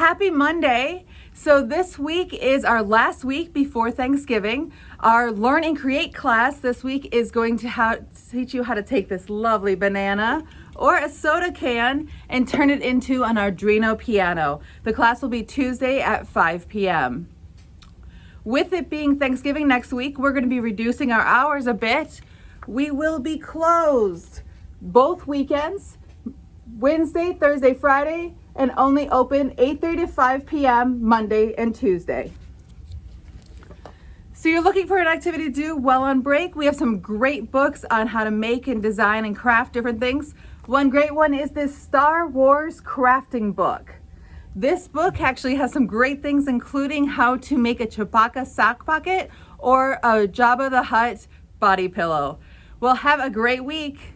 Happy Monday. So this week is our last week before Thanksgiving. Our Learn and Create class this week is going to teach you how to take this lovely banana or a soda can and turn it into an Arduino piano. The class will be Tuesday at 5 p.m. With it being Thanksgiving next week, we're going to be reducing our hours a bit. We will be closed both weekends, Wednesday, Thursday, Friday, and only open 8.30 to 5 p.m. Monday and Tuesday. So you're looking for an activity to do while on break? We have some great books on how to make and design and craft different things. One great one is this Star Wars crafting book. This book actually has some great things, including how to make a Chewbacca sock pocket or a Jabba the Hutt body pillow. Well, have a great week.